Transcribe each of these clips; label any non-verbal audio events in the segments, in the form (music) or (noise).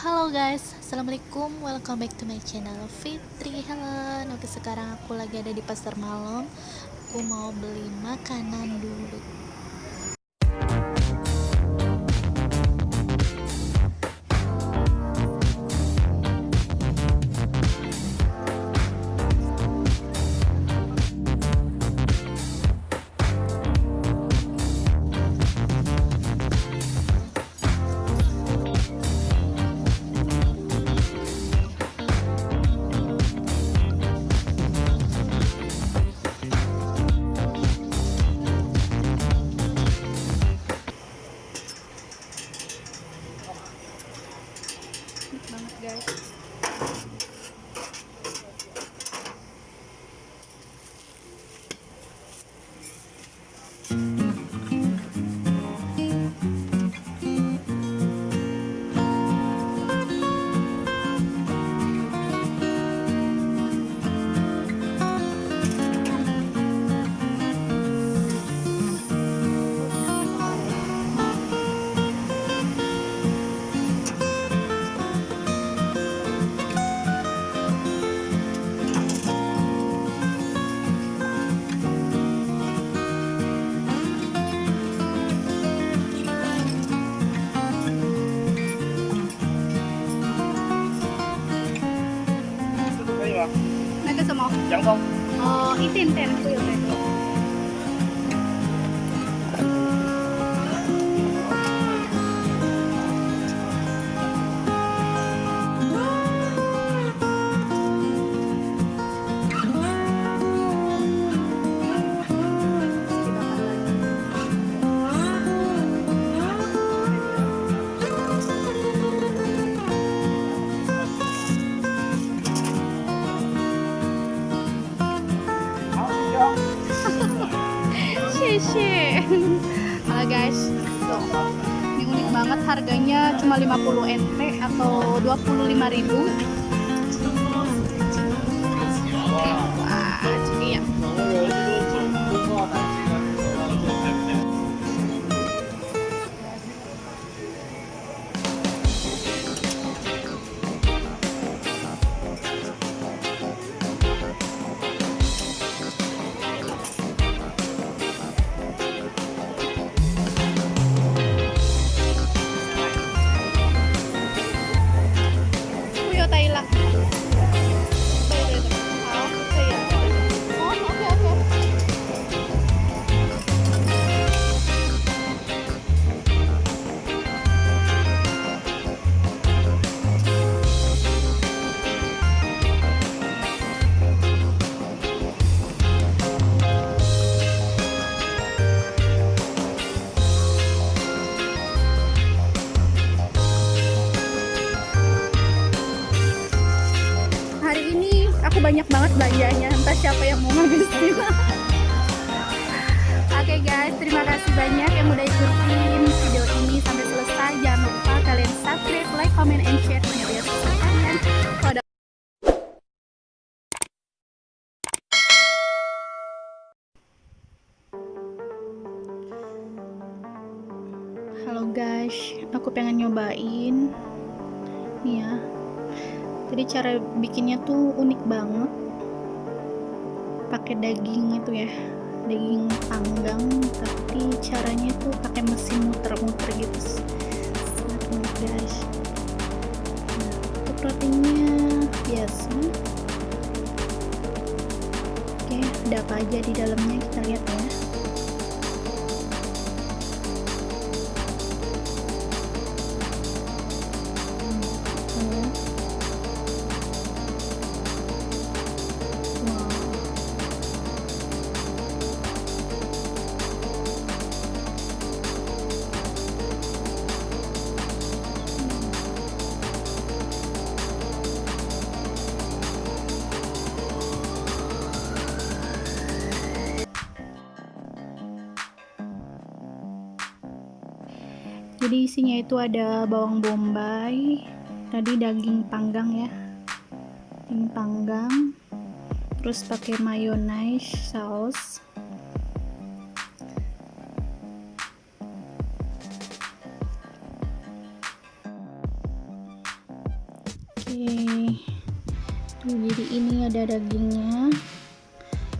Halo guys, Assalamualaikum, welcome back to my channel Fitri. Helen Oke sekarang aku lagi ada di pasar malam. Aku mau beli makanan dulu помощник нам для. 个什么？阳光。哦，一点点会有那个。Guys, tuh. Ini unik banget harganya cuma 50 NT atau 25 ribu. Banget belanjanya, entah siapa yang mau ngabisin. (laughs) Oke guys, terima kasih banyak yang udah ikutin video ini sampai selesai. Jangan lupa kalian subscribe, like, comment, and share kalian. Kalau ada Halo guys, aku pengen nyobain nih ya. Jadi cara bikinnya tuh unik banget. Pakai daging itu ya, daging panggang, tapi caranya tuh pakai mesin muter-muter gitu. Sangat guys. Nah, untuk rotinya biasa. Oke, ada apa aja di dalamnya kita lihat ya. Jadi isinya itu ada bawang bombay, tadi daging panggang ya, daging panggang, terus pakai mayonnaise saus, Tuh, jadi ini ada dagingnya.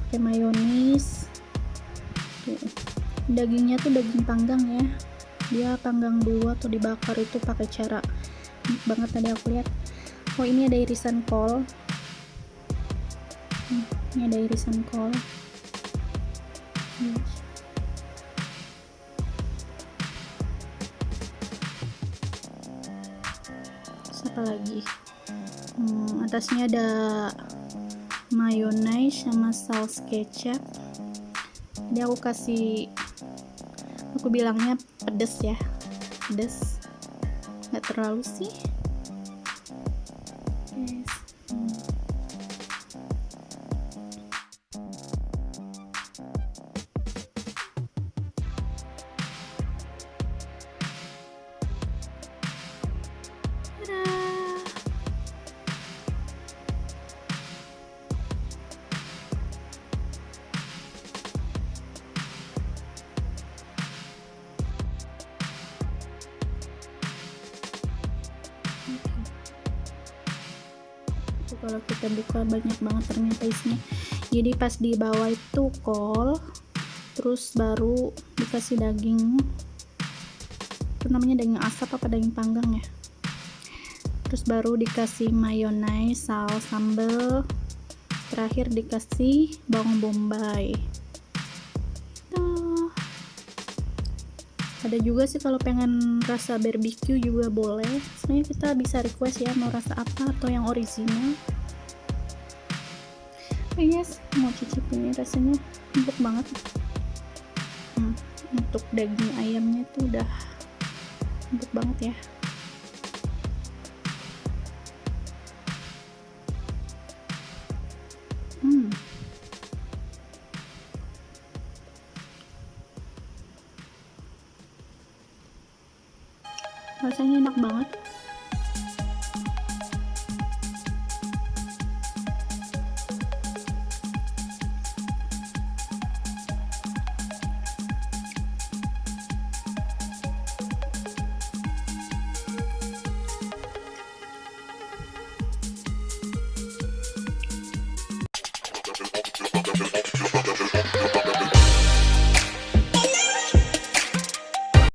Pakai mayonis dagingnya tuh daging panggang ya dia panggang dulu atau dibakar itu pakai cara banget tadi aku lihat. Oh ini ada irisan kol. Hmm, ini ada irisan kol. Apa lagi? Hmm, atasnya ada mayonnaise sama saus kecap. Jadi aku kasih aku bilangnya pedes ya. Pedes. Nggak terlalu sih. Yes. Kalau kita buka banyak banget ternyata isinya. Jadi pas di bawah itu kol terus baru dikasih daging itu namanya daging asap apa daging panggang ya? Terus baru dikasih mayonnaise saus sambal terakhir dikasih bawang bombay ada juga sih kalau pengen rasa barbecue juga boleh. Sebenarnya kita bisa request ya mau rasa apa atau yang original. Oh yes mau cicip ini rasanya empuk banget. Hmm, untuk daging ayamnya tuh udah empuk banget ya rasanya enak banget